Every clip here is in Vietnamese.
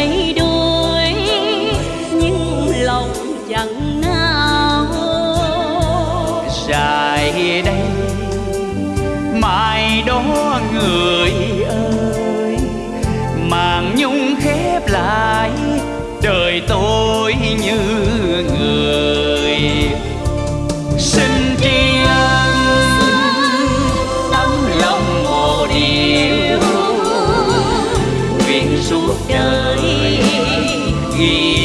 thay đổi nhưng lòng chẳng nao. Dài đây, mai đó người ơi màng nhung khép lại đời tôi. Yeah.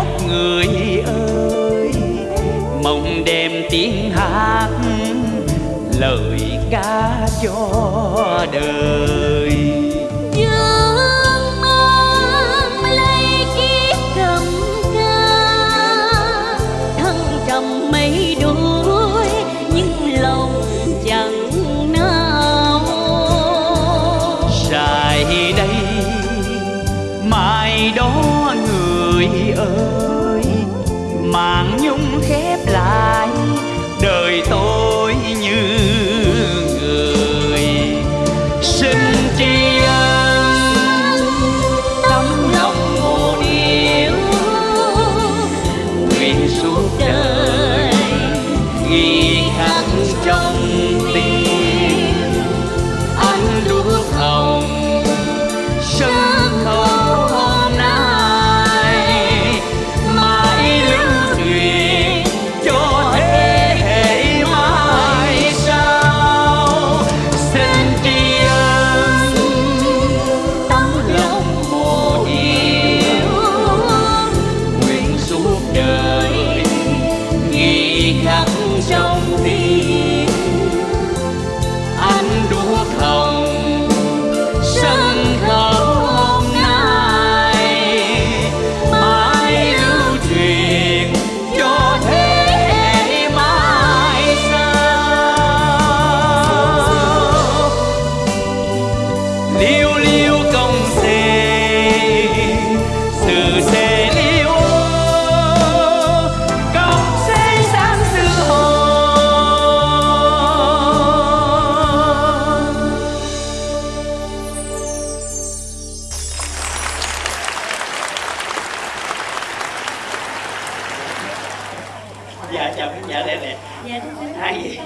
khóc người ơi. Mong đem tiếng hát lời ca cho đời. dạ chào khán giả lẹ lẹ. Dạ thưa quý vị.